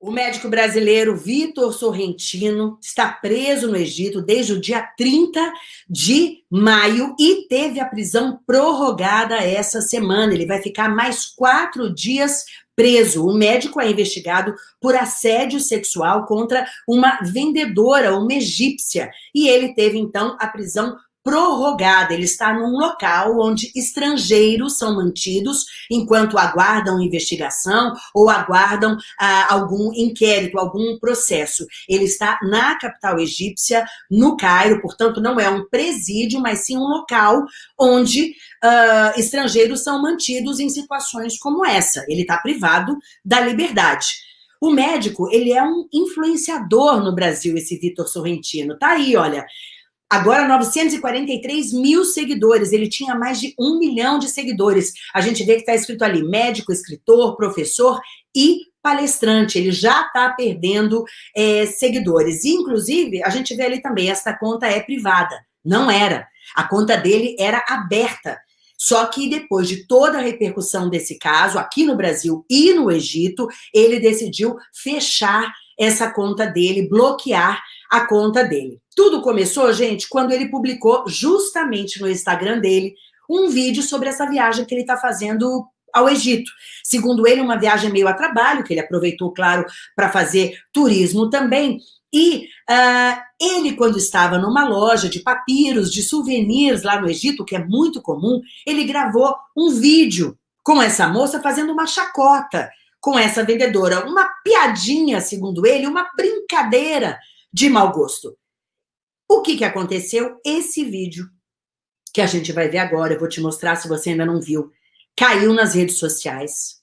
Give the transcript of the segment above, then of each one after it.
O médico brasileiro Vitor Sorrentino está preso no Egito desde o dia 30 de maio e teve a prisão prorrogada essa semana. Ele vai ficar mais quatro dias preso. O médico é investigado por assédio sexual contra uma vendedora, uma egípcia, e ele teve então a prisão prorrogada. Ele está num local onde estrangeiros são mantidos enquanto aguardam investigação ou aguardam ah, algum inquérito, algum processo. Ele está na capital egípcia, no Cairo, portanto, não é um presídio, mas sim um local onde ah, estrangeiros são mantidos em situações como essa. Ele está privado da liberdade. O médico, ele é um influenciador no Brasil, esse Vitor Sorrentino. Tá aí, olha. Agora, 943 mil seguidores. Ele tinha mais de um milhão de seguidores. A gente vê que está escrito ali, médico, escritor, professor e palestrante. Ele já está perdendo é, seguidores. Inclusive, a gente vê ali também, essa conta é privada. Não era. A conta dele era aberta. Só que depois de toda a repercussão desse caso, aqui no Brasil e no Egito, ele decidiu fechar essa conta dele, bloquear a conta dele. Tudo começou, gente, quando ele publicou justamente no Instagram dele um vídeo sobre essa viagem que ele está fazendo ao Egito. Segundo ele, uma viagem meio a trabalho, que ele aproveitou, claro, para fazer turismo também. E uh, ele, quando estava numa loja de papiros, de souvenirs lá no Egito, que é muito comum, ele gravou um vídeo com essa moça fazendo uma chacota com essa vendedora. Uma piadinha, segundo ele, uma brincadeira de mau gosto. O que, que aconteceu? Esse vídeo, que a gente vai ver agora, eu vou te mostrar se você ainda não viu, caiu nas redes sociais.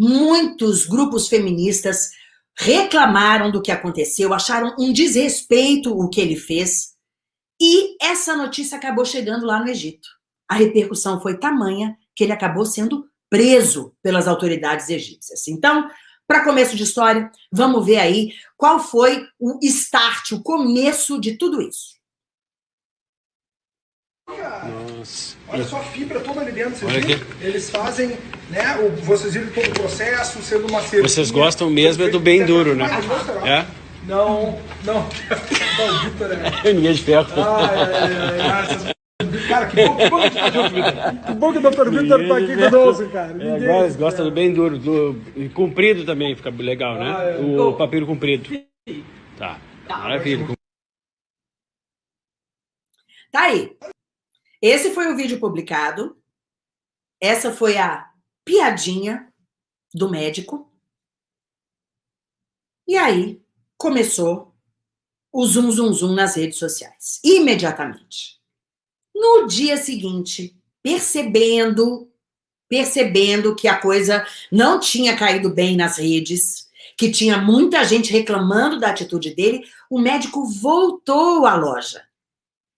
Muitos grupos feministas reclamaram do que aconteceu, acharam um desrespeito o que ele fez. E essa notícia acabou chegando lá no Egito. A repercussão foi tamanha que ele acabou sendo preso pelas autoridades egípcias. Então, para começo de história, vamos ver aí qual foi o start, o começo de tudo isso. Nossa. Olha só a fibra toda ali dentro, vocês viram? Eles fazem, né, o, vocês viram todo o processo, sendo uma cerveja. Vocês gostam mesmo é do bem duro, né? É? Não, não. Não, Vitor é... Ninguém de ferro. Ai, ai, ai, ai, Cara, que bom, que bom que tá junto, Que bom que o Dr. Vitor tá aqui conosco, cara. É, agora eles gostam do bem duro, do e comprido também fica legal, né? Ah, é. O papiro comprido. Tá. tá. Maravilha. Tá aí. Esse foi o vídeo publicado. Essa foi a piadinha do médico. E aí começou o zum zum zum nas redes sociais. Imediatamente. No dia seguinte, percebendo, percebendo que a coisa não tinha caído bem nas redes, que tinha muita gente reclamando da atitude dele, o médico voltou à loja.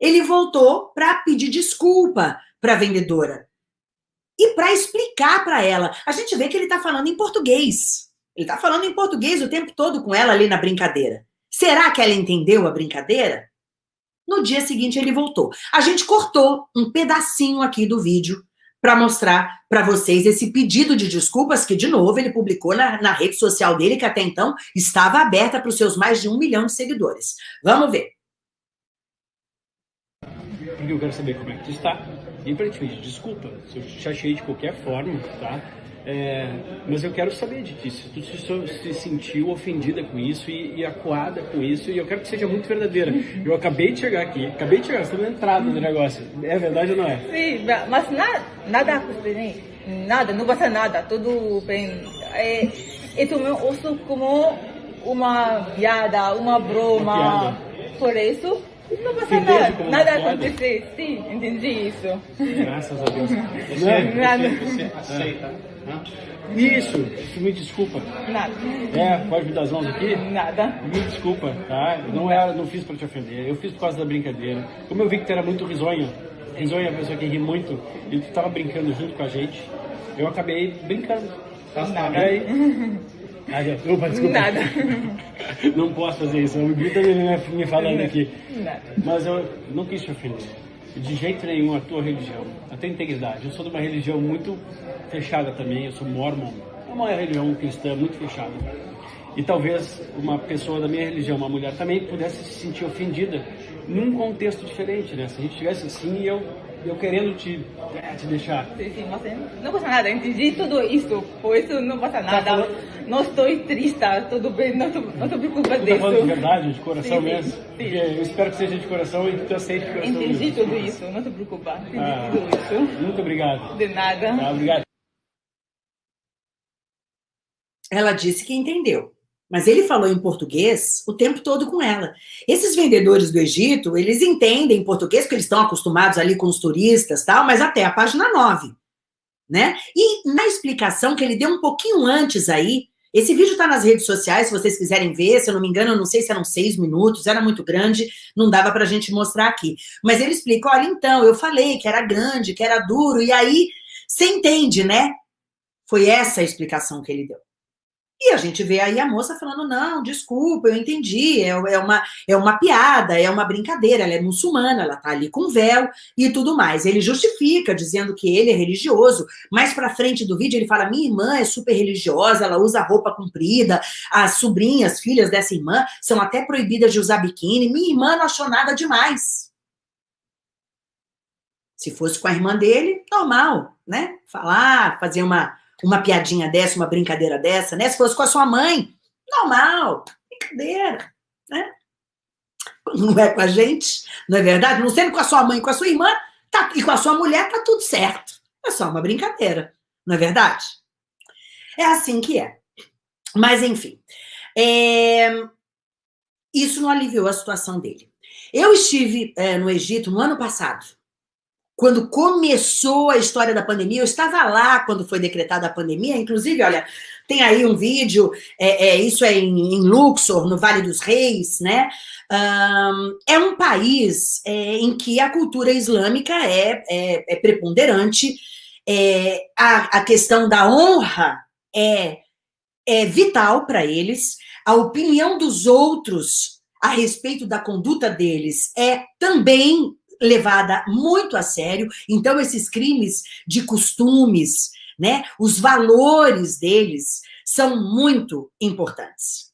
Ele voltou para pedir desculpa para a vendedora e para explicar para ela. A gente vê que ele está falando em português. Ele está falando em português o tempo todo com ela ali na brincadeira. Será que ela entendeu a brincadeira? No dia seguinte, ele voltou. A gente cortou um pedacinho aqui do vídeo para mostrar para vocês esse pedido de desculpas que, de novo, ele publicou na, na rede social dele, que até então estava aberta para os seus mais de um milhão de seguidores. Vamos ver. Porque eu quero saber como é que tu está. E para te pedir desculpa, se eu te achei de qualquer forma, tá? É, mas eu quero saber de ti, se tu se, se sentiu ofendida com isso e, e, acuada com isso, e eu quero que seja muito verdadeira. Eu acabei de chegar aqui, acabei de chegar, estou na entrada do negócio. É verdade ou não é? Sim, mas nada, nada nada, não passa nada, tudo bem. É, eu também uso como uma piada, uma broma, uma por isso não passa nada, nada acontecer. Sim, entendi isso. Graças a Deus. Você, nada. Você aceita? Isso, me desculpa. Nada. É, pode me dar as mãos aqui? Nada. Me desculpa, tá? Não, era, não fiz para te ofender, eu fiz por causa da brincadeira. Como eu vi que tu era muito risonho, risonho é uma pessoa que ri muito, e tu tava brincando junto com a gente, eu acabei brincando. Tá nada. Ah, opa, desculpa. Nada. Não posso fazer isso, o Grita me falando aqui. Nada. Mas eu não quis te ofender. De jeito nenhum a tua religião, a tua integridade. Eu sou de uma religião muito fechada também, eu sou mormon. É uma religião cristã muito fechada. e talvez uma pessoa da minha religião, uma mulher também, pudesse se sentir ofendida num contexto diferente, né? Se a gente tivesse assim, eu eu querendo te, é, te deixar. Sim, sim, mas não passa nada, entendi tudo isso, por isso não passa tá nada. Tá não estou triste, tudo bem, não, não te preocupa disso. Tá falando de verdade, de coração sim, mesmo? Sim, sim. eu espero que seja de coração e que tu aceite de coração Entendi mesmo. tudo isso, não te preocupa, entendi ah, tudo isso. Muito obrigado. De nada. Tá, obrigado. Ela disse que entendeu. Mas ele falou em português o tempo todo com ela. Esses vendedores do Egito, eles entendem português, porque eles estão acostumados ali com os turistas tal, mas até a página 9. Né? E na explicação que ele deu um pouquinho antes aí, esse vídeo está nas redes sociais, se vocês quiserem ver, se eu não me engano, eu não sei se eram seis minutos, era muito grande, não dava para a gente mostrar aqui. Mas ele explica, olha, então, eu falei que era grande, que era duro, e aí, você entende, né? Foi essa a explicação que ele deu. E a gente vê aí a moça falando, não, desculpa, eu entendi, é, é, uma, é uma piada, é uma brincadeira, ela é muçulmana, ela tá ali com véu e tudo mais. Ele justifica, dizendo que ele é religioso. Mais pra frente do vídeo ele fala, minha irmã é super religiosa, ela usa roupa comprida, as sobrinhas, filhas dessa irmã, são até proibidas de usar biquíni, minha irmã não achou nada demais. Se fosse com a irmã dele, normal, né? Falar, fazer uma uma piadinha dessa, uma brincadeira dessa, né? Se fosse com a sua mãe, normal, brincadeira, né? Não é com a gente, não é verdade? Não sendo com a sua mãe, com a sua irmã, tá, e com a sua mulher, tá tudo certo. É só uma brincadeira, não é verdade? É assim que é. Mas, enfim, é... isso não aliviou a situação dele. Eu estive é, no Egito no ano passado, quando começou a história da pandemia, eu estava lá quando foi decretada a pandemia, inclusive, olha, tem aí um vídeo, é, é isso é em, em, Luxor, no Vale dos Reis, né? Um, é um país é, em que a cultura islâmica é, é, é preponderante, é, a, a, questão da honra é, é vital para eles, a opinião dos outros a respeito da conduta deles é também levada muito a sério. Então, esses crimes de costumes, né, os valores deles são muito importantes.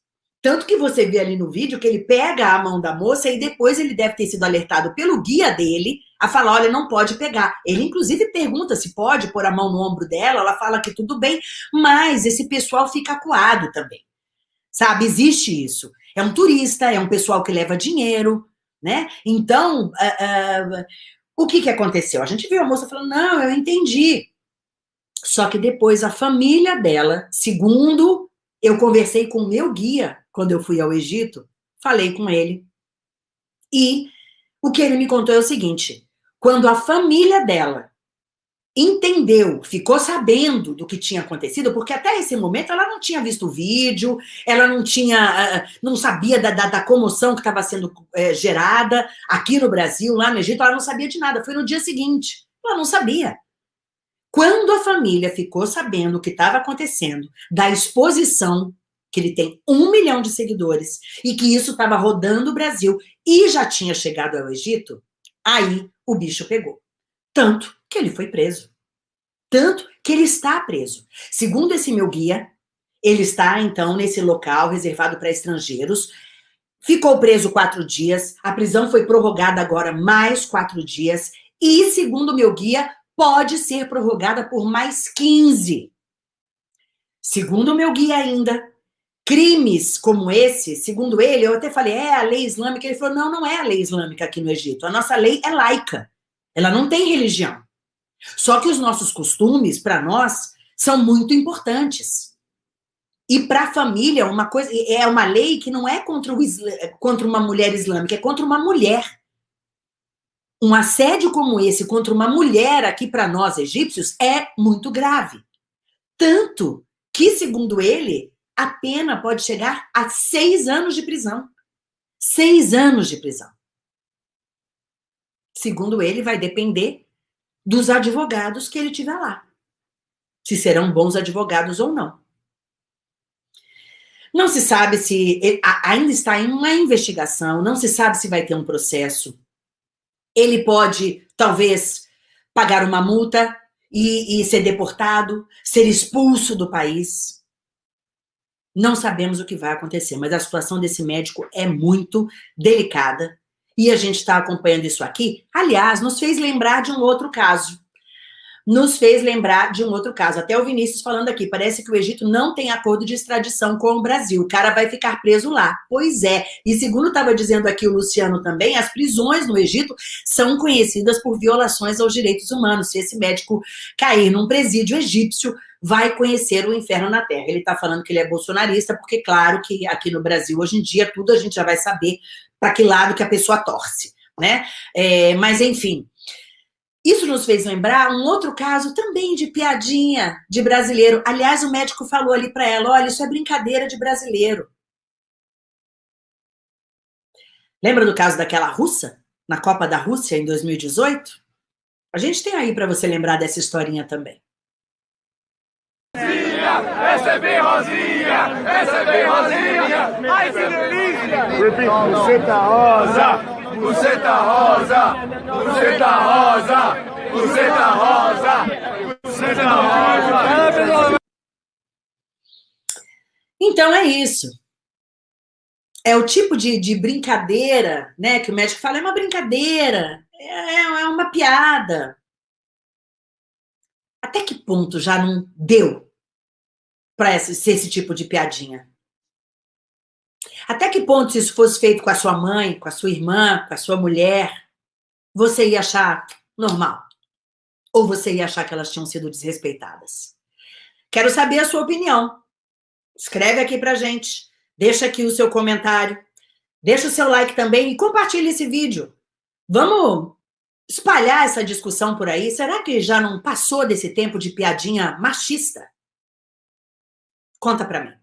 Tanto que você vê ali no vídeo que ele pega a mão da moça e depois ele deve ter sido alertado pelo guia dele a falar, olha, não pode pegar. Ele, inclusive, pergunta se pode pôr a mão no ombro dela, ela fala que tudo bem, mas esse pessoal fica acuado também. Sabe, existe isso. É um turista, é um pessoal que leva dinheiro, né? Então, uh, uh, o que, que aconteceu? A gente viu a moça falando, não, eu entendi. Só que depois a família dela, segundo eu conversei com o meu guia quando eu fui ao Egito, falei com ele. E o que ele me contou é o seguinte: quando a família dela entendeu, ficou sabendo do que tinha acontecido, porque até esse momento ela não tinha visto o vídeo, ela não tinha, ah, não sabia da, da, da comoção que estava sendo é, gerada aqui no Brasil, lá no Egito, ela não sabia de nada, foi no dia seguinte, ela não sabia. Quando a família ficou sabendo o que estava acontecendo, da exposição, que ele tem um milhão de seguidores, e que isso estava rodando o Brasil e já tinha chegado ao Egito, aí o bicho pegou. Tanto que ele foi preso. Tanto que ele está preso. Segundo esse meu guia, ele está, então, nesse local reservado para estrangeiros. Ficou preso quatro dias. A prisão foi prorrogada agora mais quatro dias. E, segundo meu guia, pode ser prorrogada por mais 15. Segundo meu guia ainda, crimes como esse, segundo ele, eu até falei, é a lei islâmica. Ele falou, não, não é a lei islâmica aqui no Egito. A nossa lei é laica. Ela não tem religião. Só que os nossos costumes, para nós, são muito importantes. E para a família, uma coisa é uma lei que não é contra, o, contra uma mulher islâmica, é contra uma mulher. Um assédio como esse contra uma mulher aqui para nós egípcios é muito grave. Tanto que, segundo ele, a pena pode chegar a seis anos de prisão. Seis anos de prisão. Segundo ele, vai depender dos advogados que ele tiver lá. Se serão bons advogados ou não. Não se sabe se ainda está em uma investigação, não se sabe se vai ter um processo. Ele pode, talvez, pagar uma multa e, e ser deportado, ser expulso do país. Não sabemos o que vai acontecer, mas a situação desse médico é muito delicada e a gente está acompanhando isso aqui. Aliás, nos fez lembrar de um outro caso nos fez lembrar de um outro caso. Até o Vinícius falando aqui, parece que o Egito não tem acordo de extradição com o Brasil. O cara vai ficar preso lá. Pois é. E segundo estava dizendo aqui o Luciano também, as prisões no Egito são conhecidas por violações aos direitos humanos. Se esse médico cair num presídio egípcio, vai conhecer o inferno na Terra. Ele está falando que ele é bolsonarista, porque claro que aqui no Brasil, hoje em dia, tudo a gente já vai saber para que lado que a pessoa torce, né? É, mas, enfim, isso nos fez lembrar um outro caso também de piadinha de brasileiro. Aliás, o médico falou ali para ela: olha, isso é brincadeira de brasileiro. Lembra do caso daquela russa, na Copa da Rússia, em 2018? A gente tem aí para você lembrar dessa historinha também. Essa é bem rosinha! Essa é bem rosinha! Ai, que delícia! Você tá rosa! Buceta rosa, buceta rosa, buceta rosa, buceta rosa. Então é isso. É o tipo de, de brincadeira, né? Que o médico fala, é uma brincadeira, é, é uma piada. Até que ponto já não deu para ser esse tipo de piadinha? Até que ponto, se isso fosse feito com a sua mãe, com a sua irmã, com a sua mulher, você ia achar normal? Ou você ia achar que elas tinham sido desrespeitadas? Quero saber a sua opinião. Escreve aqui pra gente. Deixa aqui o seu comentário. Deixa o seu like também e compartilhe esse vídeo. Vamos espalhar essa discussão por aí? Será que já não passou desse tempo de piadinha machista? Conta pra mim.